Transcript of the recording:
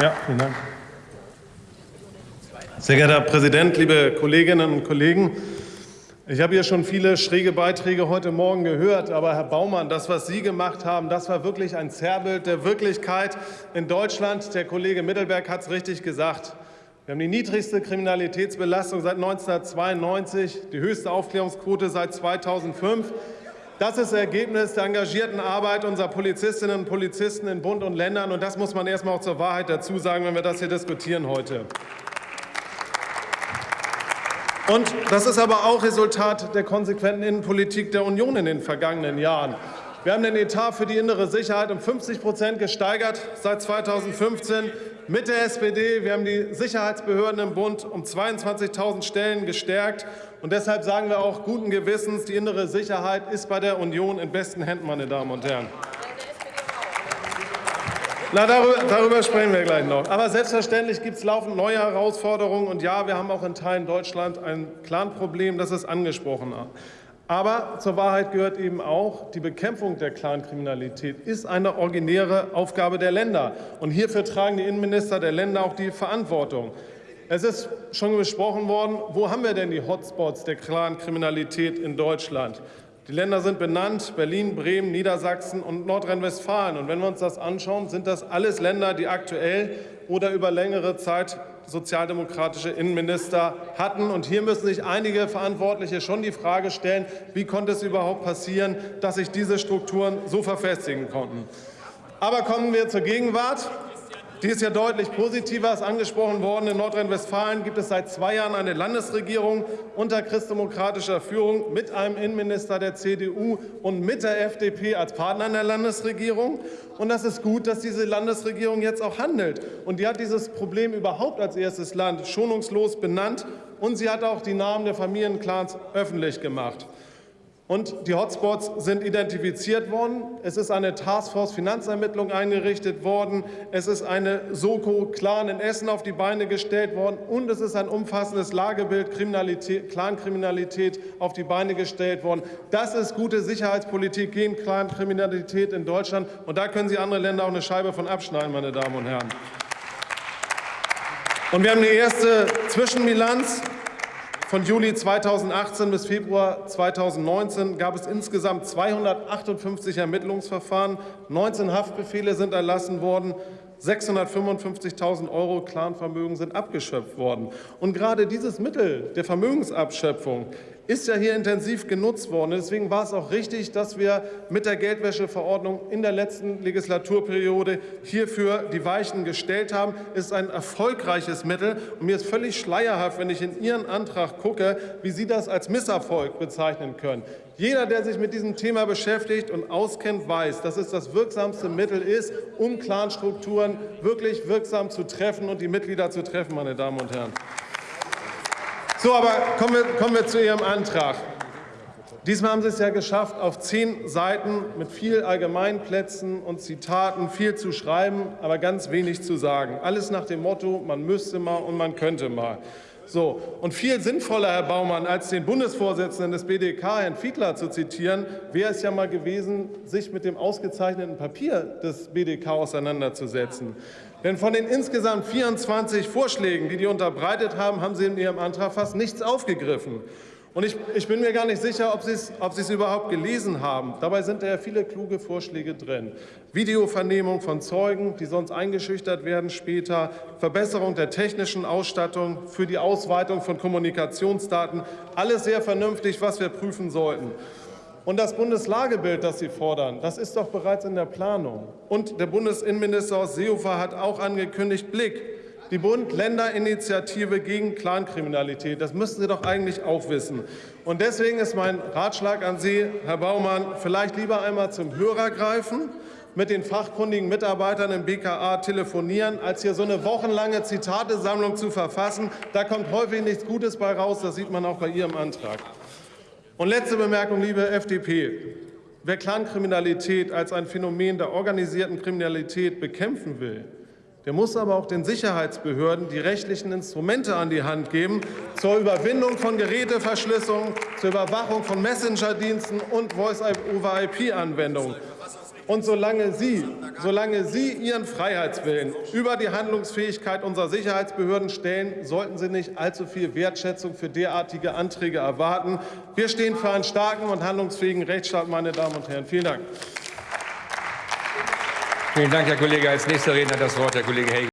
Ja, vielen Dank. Sehr geehrter Herr Präsident, liebe Kolleginnen und Kollegen! Ich habe hier schon viele schräge Beiträge heute Morgen gehört, aber Herr Baumann, das, was Sie gemacht haben, das war wirklich ein Zerrbild der Wirklichkeit in Deutschland. Der Kollege Mittelberg hat es richtig gesagt. Wir haben die niedrigste Kriminalitätsbelastung seit 1992, die höchste Aufklärungsquote seit 2005. Das ist Ergebnis der engagierten Arbeit unserer Polizistinnen und Polizisten in Bund und Ländern. Und das muss man erst mal auch zur Wahrheit dazu sagen, wenn wir das hier diskutieren heute. Und das ist aber auch Resultat der konsequenten Innenpolitik der Union in den vergangenen Jahren. Wir haben den Etat für die innere Sicherheit um 50 Prozent gesteigert seit 2015 mit der SPD. Wir haben die Sicherheitsbehörden im Bund um 22.000 Stellen gestärkt. Und deshalb sagen wir auch guten Gewissens, die innere Sicherheit ist bei der Union in besten Händen, meine Damen und Herren. Na, darüber, darüber, sprechen wir gleich noch. Aber selbstverständlich gibt es laufend neue Herausforderungen. Und ja, wir haben auch in Teilen Deutschland ein Clan-Problem, das ist angesprochen. Aber zur Wahrheit gehört eben auch, die Bekämpfung der Clankriminalität ist eine originäre Aufgabe der Länder. Und hierfür tragen die Innenminister der Länder auch die Verantwortung. Es ist schon besprochen worden, wo haben wir denn die Hotspots der Clankriminalität in Deutschland? Die Länder sind benannt, Berlin, Bremen, Niedersachsen und Nordrhein-Westfalen. Und wenn wir uns das anschauen, sind das alles Länder, die aktuell oder über längere Zeit sozialdemokratische Innenminister hatten. Und hier müssen sich einige Verantwortliche schon die Frage stellen, wie konnte es überhaupt passieren, dass sich diese Strukturen so verfestigen konnten. Aber kommen wir zur Gegenwart. Die ist ja deutlich positiver, ist angesprochen worden. In Nordrhein-Westfalen gibt es seit zwei Jahren eine Landesregierung unter christdemokratischer Führung mit einem Innenminister der CDU und mit der FDP als Partner in der Landesregierung. Und das ist gut, dass diese Landesregierung jetzt auch handelt. Und die hat dieses Problem überhaupt als erstes Land schonungslos benannt. Und sie hat auch die Namen der Familienclans öffentlich gemacht. Und die Hotspots sind identifiziert worden. Es ist eine Taskforce Finanzermittlung eingerichtet worden. Es ist eine Soko-Clan in Essen auf die Beine gestellt worden. Und es ist ein umfassendes Lagebild Clankriminalität auf die Beine gestellt worden. Das ist gute Sicherheitspolitik gegen Clankriminalität in Deutschland. Und da können Sie andere Länder auch eine Scheibe von abschneiden, meine Damen und Herren. Und wir haben die erste Zwischenbilanz. Von Juli 2018 bis Februar 2019 gab es insgesamt 258 Ermittlungsverfahren, 19 Haftbefehle sind erlassen worden, 655.000 Euro Clanvermögen sind abgeschöpft worden. Und gerade dieses Mittel der Vermögensabschöpfung ist ja hier intensiv genutzt worden. Deswegen war es auch richtig, dass wir mit der Geldwäscheverordnung in der letzten Legislaturperiode hierfür die Weichen gestellt haben. Es ist ein erfolgreiches Mittel. Und mir ist völlig schleierhaft, wenn ich in Ihren Antrag gucke, wie Sie das als Misserfolg bezeichnen können. Jeder, der sich mit diesem Thema beschäftigt und auskennt, weiß, dass es das wirksamste Mittel ist, um Clanstrukturen wirklich wirksam zu treffen und die Mitglieder zu treffen, meine Damen und Herren. So, aber kommen wir, kommen wir zu Ihrem Antrag. Diesmal haben Sie es ja geschafft, auf zehn Seiten mit viel Allgemeinplätzen und Zitaten viel zu schreiben, aber ganz wenig zu sagen. Alles nach dem Motto, man müsste mal und man könnte mal. So, und viel sinnvoller, Herr Baumann, als den Bundesvorsitzenden des BDK, Herrn Fiedler, zu zitieren, wäre es ja mal gewesen, sich mit dem ausgezeichneten Papier des BDK auseinanderzusetzen. Denn von den insgesamt 24 Vorschlägen, die die unterbreitet haben, haben Sie in Ihrem Antrag fast nichts aufgegriffen. Und ich, ich, bin mir gar nicht sicher, ob Sie, es, ob es überhaupt gelesen haben. Dabei sind ja viele kluge Vorschläge drin. Videovernehmung von Zeugen, die sonst eingeschüchtert werden später, Verbesserung der technischen Ausstattung für die Ausweitung von Kommunikationsdaten. Alles sehr vernünftig, was wir prüfen sollten. Und das Bundeslagebild, das Sie fordern, das ist doch bereits in der Planung. Und der Bundesinnenminister aus Seehofer hat auch angekündigt, Blick, die Bund-Länder-Initiative gegen Clankriminalität. Das müssten Sie doch eigentlich auch wissen. Und deswegen ist mein Ratschlag an Sie, Herr Baumann, vielleicht lieber einmal zum Hörer greifen, mit den fachkundigen Mitarbeitern im BKA telefonieren, als hier so eine wochenlange Zitatesammlung zu verfassen. Da kommt häufig nichts Gutes bei raus. Das sieht man auch bei Ihrem Antrag. Und letzte Bemerkung, liebe FDP. Wer Clankriminalität als ein Phänomen der organisierten Kriminalität bekämpfen will, der muss aber auch den Sicherheitsbehörden die rechtlichen Instrumente an die Hand geben zur Überwindung von Geräteverschlüsselung, zur Überwachung von Messenger-Diensten und Voice-over-IP-Anwendungen. Und solange Sie, solange Sie Ihren Freiheitswillen über die Handlungsfähigkeit unserer Sicherheitsbehörden stellen, sollten Sie nicht allzu viel Wertschätzung für derartige Anträge erwarten. Wir stehen für einen starken und handlungsfähigen Rechtsstaat, meine Damen und Herren. Vielen Dank. Vielen Dank, Herr Kollege. Als nächster Redner hat das Wort der Kollege Helge.